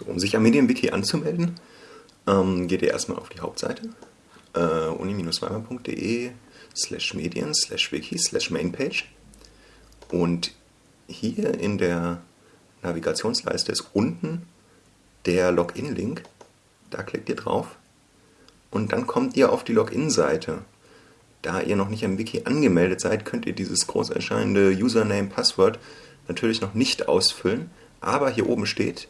So, um sich am Medienwiki anzumelden, ähm, geht ihr erstmal auf die Hauptseite äh, uni-weimar.de slash medien slash wiki slash mainpage und hier in der Navigationsleiste ist unten der Login-Link. Da klickt ihr drauf und dann kommt ihr auf die Login-Seite. Da ihr noch nicht am Wiki angemeldet seid, könnt ihr dieses groß erscheinende Username-Passwort natürlich noch nicht ausfüllen, aber hier oben steht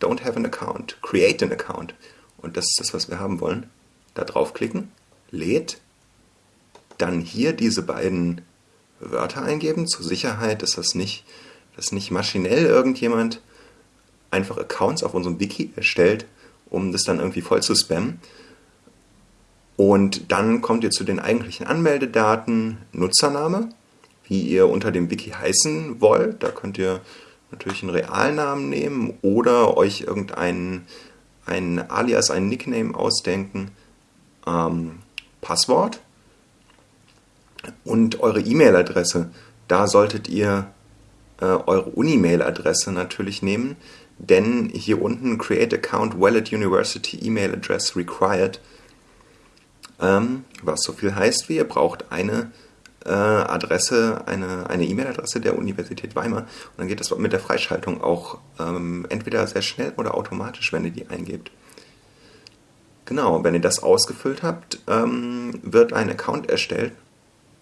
Don't have an account, create an account. Und das ist das, was wir haben wollen. Da draufklicken, lädt, dann hier diese beiden Wörter eingeben. Zur Sicherheit ist das nicht, dass nicht maschinell irgendjemand einfach Accounts auf unserem Wiki erstellt, um das dann irgendwie voll zu spammen. Und dann kommt ihr zu den eigentlichen Anmeldedaten, Nutzername, wie ihr unter dem Wiki heißen wollt. Da könnt ihr natürlich einen Realnamen nehmen oder euch irgendeinen einen Alias, einen Nickname ausdenken. Ähm, Passwort und eure E-Mail-Adresse. Da solltet ihr äh, eure Unimail-Adresse natürlich nehmen, denn hier unten Create Account Wallet University E-Mail Address Required, ähm, was so viel heißt wie ihr braucht eine äh, Adresse, eine E-Mail-Adresse der Universität Weimar und dann geht das mit der Freischaltung auch ähm, entweder sehr schnell oder automatisch, wenn ihr die eingebt. Genau, wenn ihr das ausgefüllt habt, ähm, wird ein Account erstellt.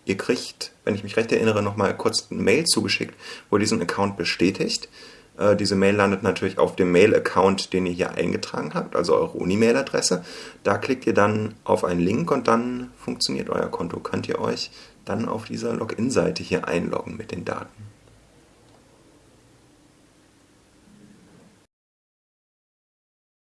Ihr kriegt, wenn ich mich recht erinnere, nochmal kurz eine Mail zugeschickt, wo ihr diesen Account bestätigt. Äh, diese Mail landet natürlich auf dem Mail-Account, den ihr hier eingetragen habt, also eure Uni-Mail-Adresse. Da klickt ihr dann auf einen Link und dann funktioniert euer Konto. Könnt ihr euch dann auf dieser Login-Seite hier einloggen mit den Daten.